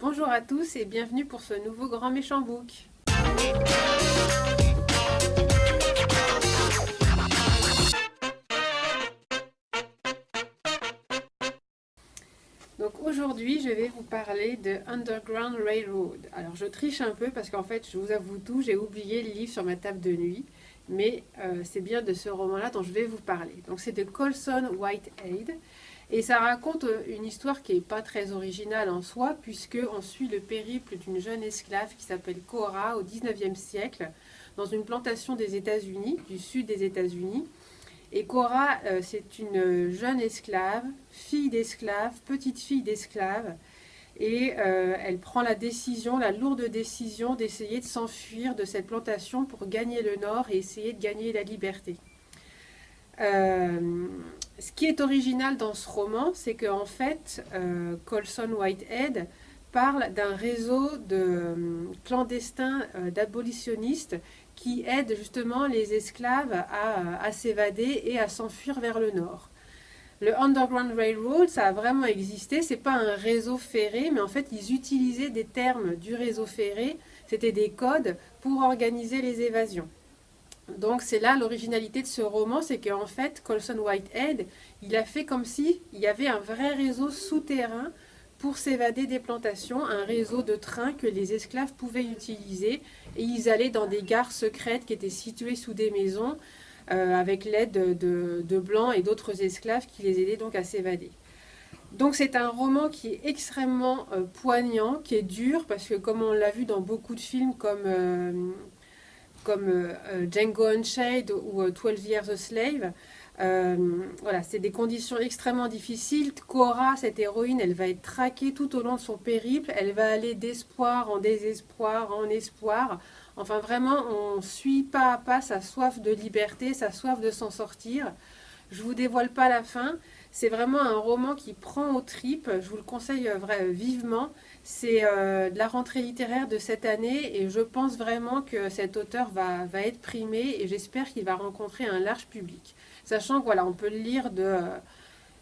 Bonjour à tous et bienvenue pour ce nouveau Grand Méchant Book. Donc aujourd'hui, je vais vous parler de Underground Railroad. Alors je triche un peu parce qu'en fait, je vous avoue tout, j'ai oublié le livre sur ma table de nuit. Mais euh, c'est bien de ce roman-là dont je vais vous parler. Donc c'est de Colson Whitehead. Et ça raconte euh, une histoire qui n'est pas très originale en soi, puisqu'on suit le périple d'une jeune esclave qui s'appelle Cora au 19e siècle, dans une plantation des États-Unis, du sud des États-Unis. Et Cora, euh, c'est une jeune esclave, fille d'esclave, petite fille d'esclave, et euh, elle prend la décision, la lourde décision d'essayer de s'enfuir de cette plantation pour gagner le nord et essayer de gagner la liberté. Euh, ce qui est original dans ce roman, c'est qu'en fait, euh, Colson Whitehead parle d'un réseau de euh, clandestins d'abolitionnistes qui aident justement les esclaves à, à s'évader et à s'enfuir vers le nord. Le Underground Railroad, ça a vraiment existé. C'est pas un réseau ferré, mais en fait, ils utilisaient des termes du réseau ferré. C'était des codes pour organiser les évasions. Donc c'est là l'originalité de ce roman, c'est qu'en fait, Colson Whitehead, il a fait comme si il y avait un vrai réseau souterrain pour s'évader des plantations, un réseau de trains que les esclaves pouvaient utiliser. Et ils allaient dans des gares secrètes qui étaient situées sous des maisons, euh, avec l'aide de, blancs et d'autres esclaves qui les aidaient donc à s'évader. Donc c'est un roman qui est extrêmement euh, poignant, qui est dur, parce que comme on l'a vu dans beaucoup de films comme, euh, comme euh, euh, Django Unchained ou 12 euh, Years a Slave. voilà, c'est des conditions extrêmement difficiles. Cora, cette héroïne, elle va être traquée tout au long de son périple. Elle va aller d'espoir en désespoir, en espoir. Enfin, vraiment, on suit pas à pas sa soif de liberté, sa soif de s'en sortir. Je vous dévoile pas la fin. C'est vraiment un roman qui prend aux tripes. Je vous le conseille vivement. C'est euh, de la rentrée littéraire de cette année et je pense vraiment que cet auteur va, être primé et j'espère qu'il va rencontrer un large public. Sachant que voilà, peut le lire de, euh,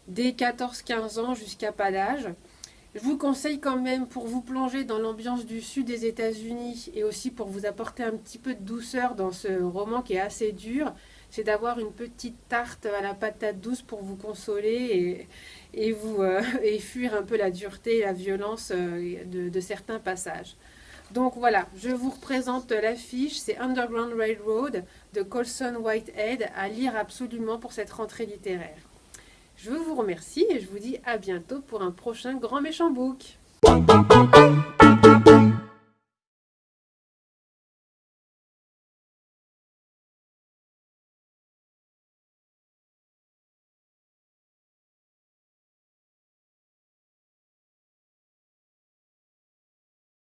dès 14-15 ans jusqu'à pas d'âge. Je vous conseille quand même pour vous plonger dans l'ambiance du sud des États-Unis et aussi pour vous apporter un petit peu de douceur dans ce roman qui est assez dur, c'est d'avoir une petite tarte à la patate douce pour vous consoler et, euh, fuir un peu la dureté et la violence euh, de, certains passages. Donc voilà, je vous représente l'affiche, c'est Underground Railroad de Colson Whitehead à lire absolument pour cette rentrée littéraire. Je vous remercie et je vous dis à bientôt pour un prochain Grand Méchant Book.